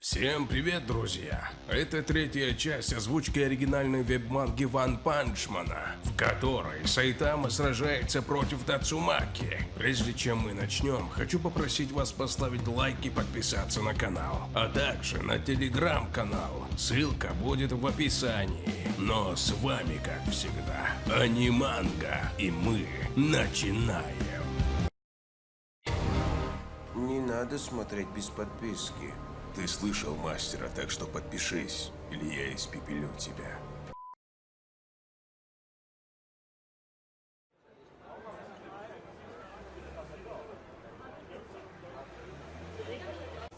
Всем привет, друзья! Это третья часть озвучки оригинальной веб-манги Ван Панчмана, в которой Сайтама сражается против Тацумаки. Прежде чем мы начнем, хочу попросить вас поставить лайк и подписаться на канал, а также на телеграм-канал. Ссылка будет в описании. Но с вами, как всегда, Аниманга, и мы начинаем. Не надо смотреть без подписки. Ты слышал мастера, так что подпишись, или я испепелю тебя.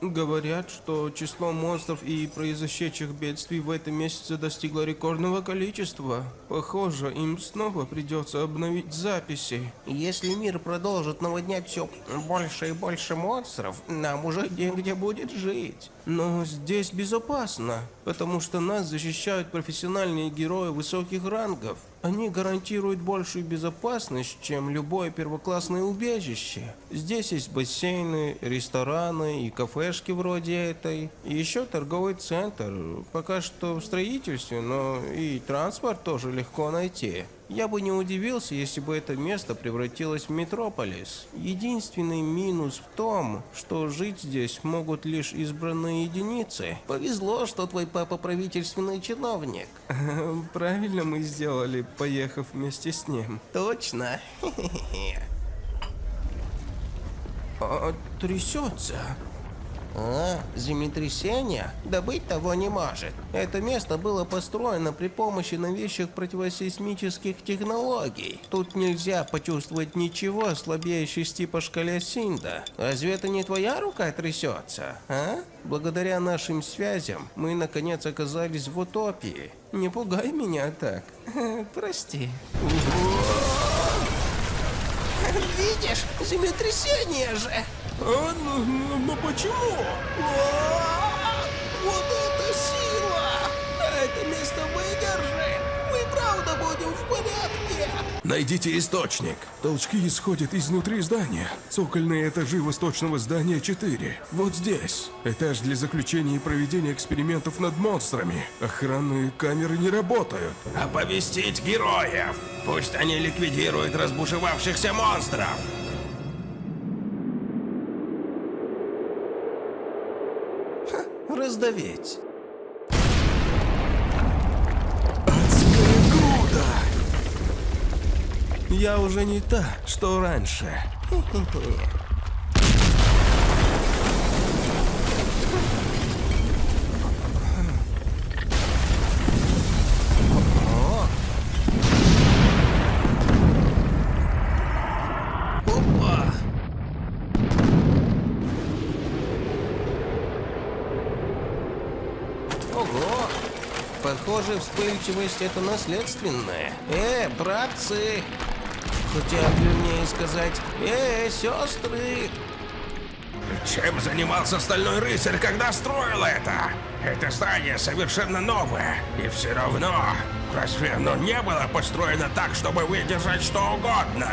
Говорят, что число монстров и произошедших бедствий в этом месяце достигло рекордного количества. Похоже, им снова придется обновить записи. Если мир продолжит наводнять все больше и больше монстров, нам уже негде будет жить. Но здесь безопасно, потому что нас защищают профессиональные герои высоких рангов. Они гарантируют большую безопасность, чем любое первоклассное убежище. Здесь есть бассейны, рестораны и кафешки вроде этой. И еще торговый центр. Пока что в строительстве, но и транспорт тоже легко найти. Я бы не удивился, если бы это место превратилось в метрополис. Единственный минус в том, что жить здесь могут лишь избранные единицы. Повезло, что твой папа правительственный чиновник. Правильно мы сделали, поехав вместе с ним. Точно. Трясется. А, землетрясение? Да быть того не может. Это место было построено при помощи новейших противосейсмических технологий. Тут нельзя почувствовать ничего слабее шести по шкале Синда. Разве это не твоя рука трясется, а? Благодаря нашим связям мы наконец оказались в утопии. Не пугай меня так. Прости. Видишь, землетрясение же! А, ну, ну, ну почему? О, Вот это сила! Это место выдержит! Мы правда будем в порядке! Найдите источник. Толчки исходят изнутри здания. Цокольные этажи восточного здания 4. Вот здесь. Этаж для заключения и проведения экспериментов над монстрами. Охранные камеры не работают. Оповестить героев! Пусть они ликвидируют разбушевавшихся монстров! Раздавить! Я уже не та, что раньше. Опа! Ого! Похоже, вспыльчивость это наследственная. Э, братцы! Хотя, вернее сказать, э, сестры! Чем занимался Стальной Рыцарь, когда строил это? Это здание совершенно новое, и все равно, разве оно не было построено так, чтобы выдержать что угодно?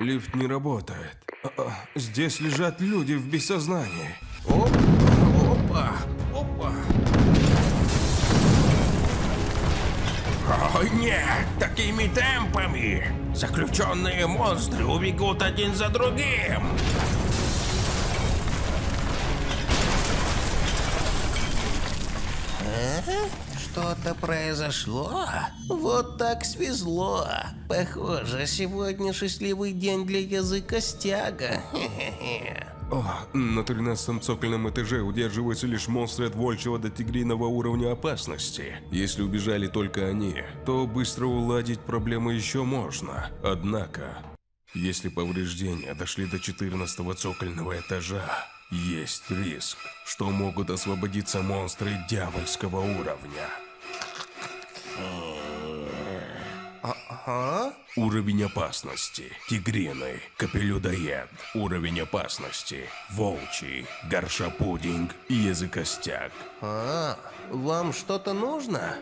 Лифт не работает. А, а, Здесь лежат люди в бессознании. Опа! Опа! О нет, такими темпами! Заключенные монстры убегут один за другим! Что-то произошло? Вот так свезло. Похоже, сегодня счастливый день для языка стяга. Хе-хе-хе. О, на 13 цокольном этаже удерживаются лишь монстры от волчьего до тигриного уровня опасности. Если убежали только они, то быстро уладить проблему еще можно. Однако, если повреждения дошли до 14 цокольного этажа, есть риск, что могут освободиться монстры дьявольского уровня. Ага. Уровень опасности. Тигриный. Капелюдоед. Уровень опасности. Волчий. Горшапудинг. И языкостяк. А, вам что-то нужно?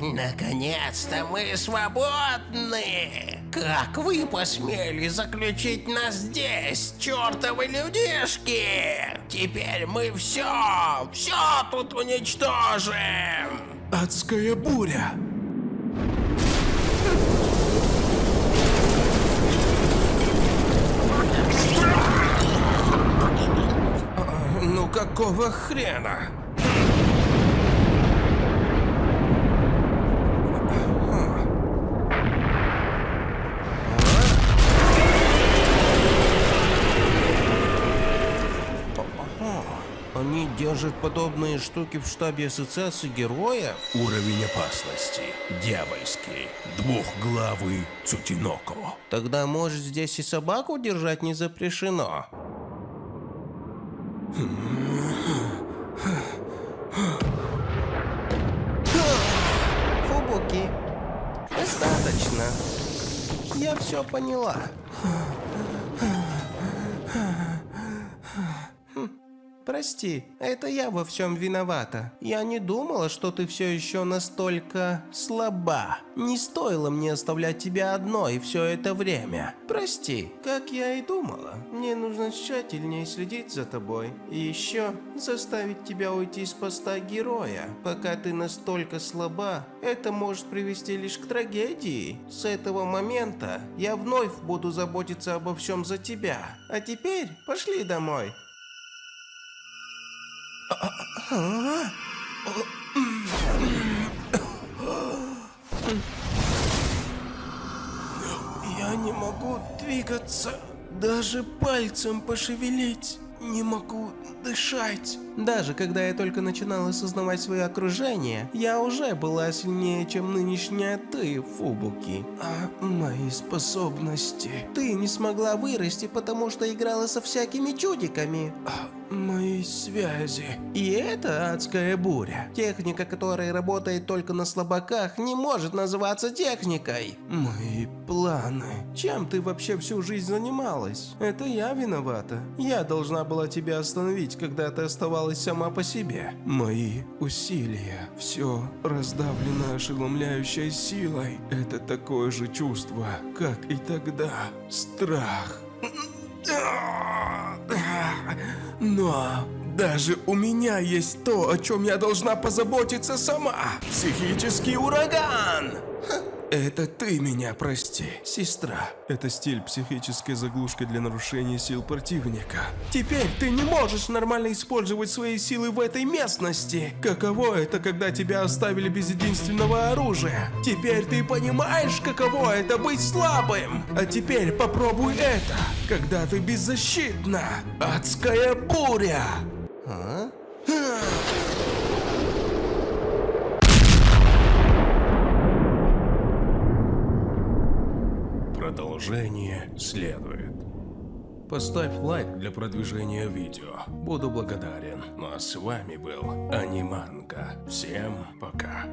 Наконец-то мы свободны! Как вы посмели заключить нас здесь, чертовы людишки? Теперь мы все, все тут уничтожим! Адская буря. Ну какого хрена? Они держат подобные штуки в штабе ассоциации героев? Уровень опасности. Дьявольский. Двухглавый Цутиноко. Тогда, может, здесь и собаку держать не запрещено? Фубуки, достаточно. Я все поняла. Прости, это я во всем виновата. Я не думала, что ты все еще настолько слаба. Не стоило мне оставлять тебя одной все это время. Прости, как я и думала. Мне нужно тщательнее следить за тобой. И еще заставить тебя уйти с поста героя. Пока ты настолько слаба, это может привести лишь к трагедии. С этого момента я вновь буду заботиться обо всем за тебя. А теперь пошли домой. Я не могу двигаться, даже пальцем пошевелить. Не могу дышать. Даже когда я только начинала осознавать свое окружение, я уже была сильнее, чем нынешняя ты, Фубуки. А мои способности... Ты не смогла вырасти, потому что играла со всякими чудиками. А мои связи... И это адская буря. Техника, которая работает только на слабаках, не может называться техникой. Мои планы. Чем ты вообще всю жизнь занималась? Это я виновата. Я должна была тебя остановить, когда ты оставалась сама по себе. Мои усилия. Все раздавлено ошеломляющей силой. Это такое же чувство, как и тогда. Страх. Но даже у меня есть то, о чем я должна позаботиться сама. Психический ураган. Это ты меня прости, сестра. Это стиль психической заглушки для нарушения сил противника. Теперь ты не можешь нормально использовать свои силы в этой местности. Каково это, когда тебя оставили без единственного оружия? Теперь ты понимаешь, каково это быть слабым. А теперь попробуй это, когда ты беззащитна. Адская буря. А? Продолжение следует. Поставь лайк для продвижения видео. Буду благодарен. Ну а с вами был Аниманка. Всем пока.